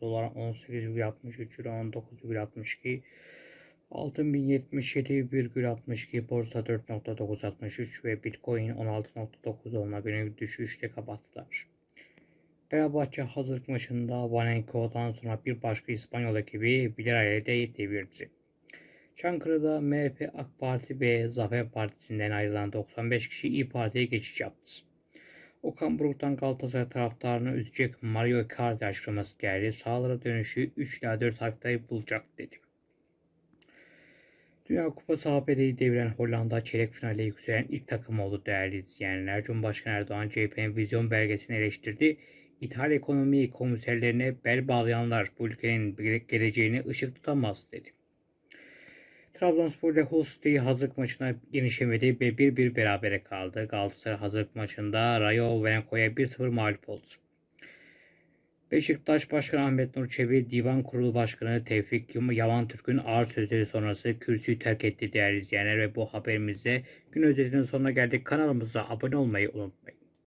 dolar 18,63 euro 19,62 Altın 1077,62 borsa 4.963 ve bitcoin 16.9 olmak günü düşüşte kapattılar. Fenerbahçe hazırlık maçında Vanenko'dan sonra bir başka İspanyol ekibi Villarreal'de devirdi. Çankırı'da MHP, AK Parti ve Zafer Partisi'nden ayrılan 95 kişi İyi Parti'ye geçiş yaptı. Okan Buruk'tan Galatasaray taraftarını üzecek Mario Icardi açıklaması geldi. Sağlara dönüşü 3 ila 4 haftayı bulacak dedi. Dünya Kupası ABD'yi deviren Hollanda çeyrek finale yükselen ilk takım oldu değerli izleyenler. Cumhurbaşkanı Erdoğan CHP'nin vizyon belgesini eleştirdi. İthal ekonomi komiserlerine bel bağlayanlar bu ülkenin geleceğini ışık tutamaz dedi. Trabzonspor ile City hazırlık maçına genişlemedi ve 1-1 berabere kaldı. Galatasaray hazırlık maçında Rayo Venenko'ya 1-0 mağlup oldu. Beşiktaş Başkanı Ahmet Nur Çebi, Divan Kurulu Başkanı Tevfik Yaman Türk'ün ağır sözleri sonrası kürsüyü terk etti değerli izleyenler ve bu haberimizde gün özetinin sonuna geldik. Kanalımıza abone olmayı unutmayın.